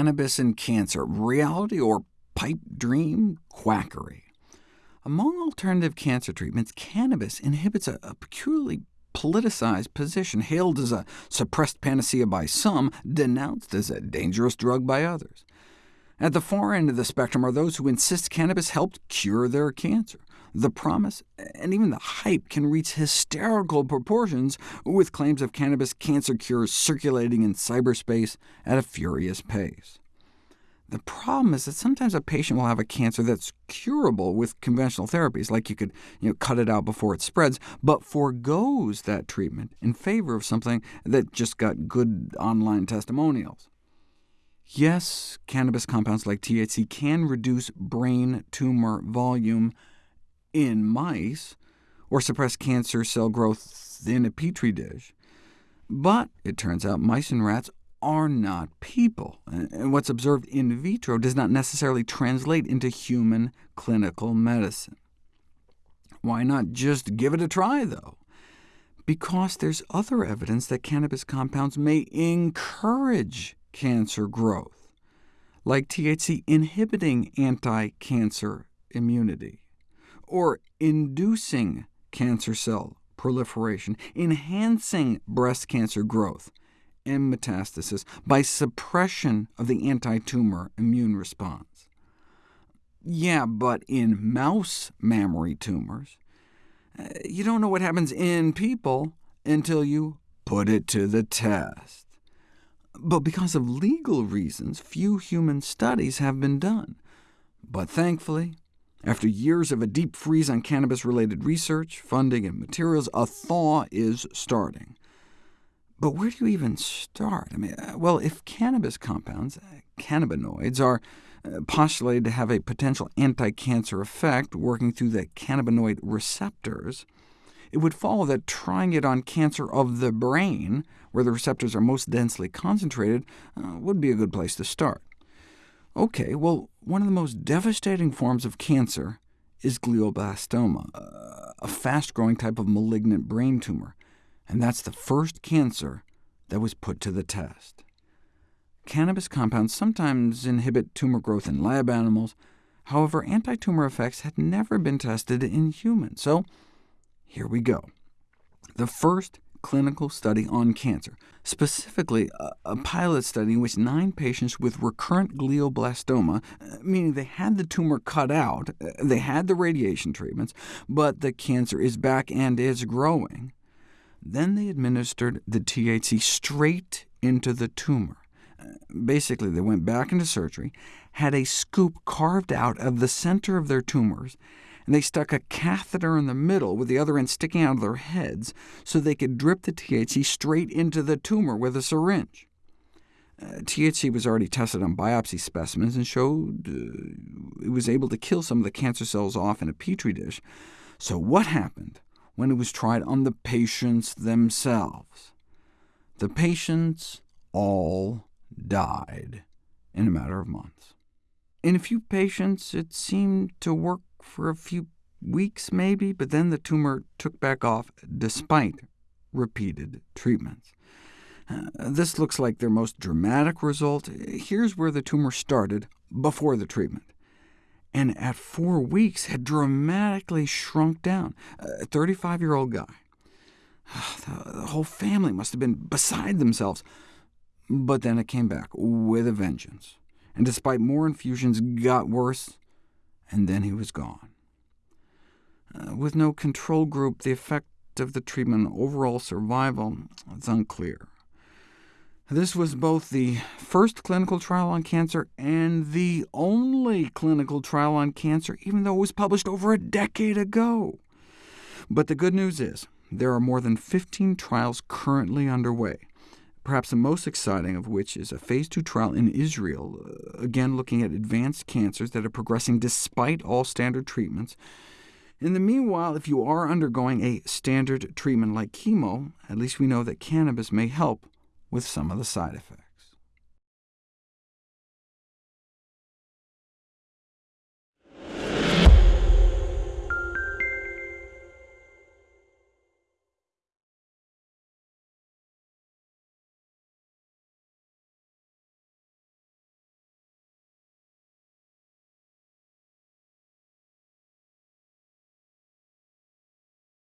Cannabis and cancer, reality or pipe dream quackery? Among alternative cancer treatments, cannabis inhibits a, a peculiarly politicized position, hailed as a suppressed panacea by some, denounced as a dangerous drug by others. At the far end of the spectrum are those who insist cannabis helped cure their cancer. The promise, and even the hype, can reach hysterical proportions, with claims of cannabis cancer cures circulating in cyberspace at a furious pace. The problem is that sometimes a patient will have a cancer that's curable with conventional therapies, like you could you know, cut it out before it spreads, but foregoes that treatment in favor of something that just got good online testimonials. Yes, cannabis compounds like THC can reduce brain tumor volume in mice, or suppress cancer cell growth in a petri dish, but it turns out mice and rats are not people, and what's observed in vitro does not necessarily translate into human clinical medicine. Why not just give it a try, though? Because there's other evidence that cannabis compounds may encourage cancer growth, like THC inhibiting anti-cancer immunity, or inducing cancer cell proliferation, enhancing breast cancer growth, and metastasis by suppression of the anti-tumor immune response. Yeah, but in mouse mammary tumors, uh, you don't know what happens in people until you put it to the test. But because of legal reasons, few human studies have been done. But thankfully, after years of a deep freeze on cannabis-related research, funding, and materials, a thaw is starting. But where do you even start? I mean, uh, well, if cannabis compounds, uh, cannabinoids, are uh, postulated to have a potential anti-cancer effect working through the cannabinoid receptors, it would follow that trying it on cancer of the brain, where the receptors are most densely concentrated, uh, would be a good place to start. OK, well, one of the most devastating forms of cancer is glioblastoma, a fast-growing type of malignant brain tumor and that's the first cancer that was put to the test. Cannabis compounds sometimes inhibit tumor growth in lab animals. However, anti-tumor effects had never been tested in humans, so here we go. The first clinical study on cancer, specifically a, a, pilot study in which nine patients with recurrent glioblastoma, uh, meaning they had the tumor cut out, uh, they had the radiation treatments, but the cancer is back and is growing, then they administered the THC straight into the tumor. Basically, they went back into surgery, had a scoop carved out of the center of their tumors, and they stuck a catheter in the middle with the other end sticking out of their heads so they could drip the THC straight into the tumor with a syringe. Uh, THC was already tested on biopsy specimens and showed uh, it was able to kill some of the cancer cells off in a petri dish. So what happened when it was tried on the patients themselves. The patients all died in a matter of months. In a few patients, it seemed to work for a few weeks maybe, but then the tumor took back off despite repeated treatments. Uh, this looks like their most dramatic result. Here's where the tumor started before the treatment and at four weeks had dramatically shrunk down. A 35-year-old guy. The whole family must have been beside themselves. But then it came back with a vengeance, and despite more infusions, got worse, and then he was gone. Uh, with no control group, the effect of the treatment on overall survival is unclear. This was both the first clinical trial on cancer and the only clinical trial on cancer, even though it was published over a decade ago. But the good news is, there are more than 15 trials currently underway, perhaps the most exciting of which is a phase 2 trial in Israel, uh, again looking at advanced cancers that are progressing despite all standard treatments. In the meanwhile, if you are undergoing a standard treatment like chemo, at least we know that cannabis may help with some of the side effects.